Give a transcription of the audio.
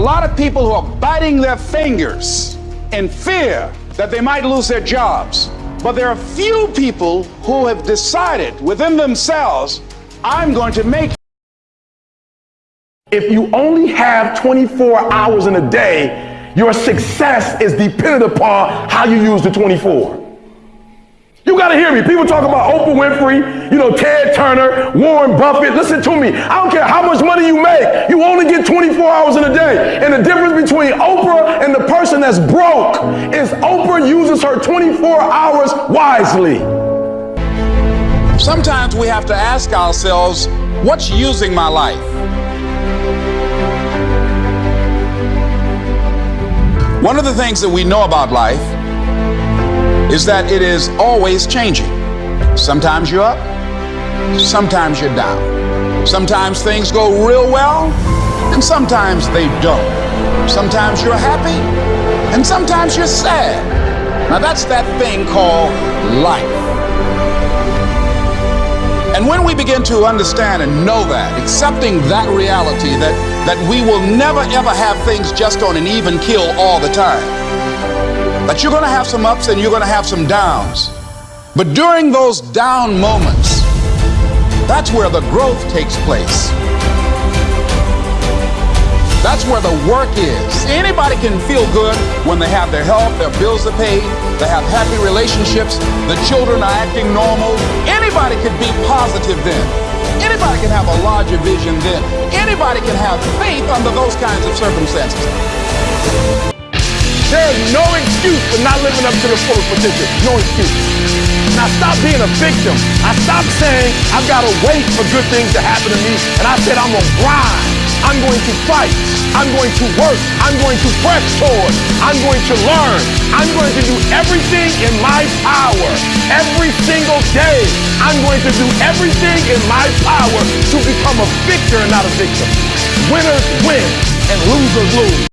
lot of people who are biting their fingers in fear that they might lose their jobs. But there are few people who have decided within themselves, I'm going to make If you only have 24 hours in a day, your success is dependent upon how you use the 24. You got to hear me. People talk about Oprah Winfrey, you know, Ted Turner, Warren Buffett. Listen to me. I don't care how much money you make. You only get 24 hours in a day. And the difference between Oprah and the person that's broke is Oprah uses her 24 hours wisely. Sometimes we have to ask ourselves, what's using my life? One of the things that we know about life is that it is always changing. Sometimes you're up, sometimes you're down. Sometimes things go real well, and sometimes they don't. Sometimes you're happy, and sometimes you're sad. Now that's that thing called life. And when we begin to understand and know that, accepting that reality that, that we will never ever have things just on an even kill all the time, that you're going to have some ups and you're going to have some downs. But during those down moments, that's where the growth takes place. That's where the work is. Anybody can feel good when they have their health, their bills are paid, they have happy relationships, the children are acting normal. Anybody can be positive then. Anybody can have a larger vision then. Anybody can have faith under those kinds of circumstances. There is no excuse for not living up to the fullest potential. No excuse. Now stop being a victim. I stopped saying I've got to wait for good things to happen to me, and I said I'm gonna grind. I'm going to fight. I'm going to work. I'm going to press forward. I'm going to learn. I'm going to do everything in my power every single day. I'm going to do everything in my power to become a victor and not a victim. Winners win and losers lose.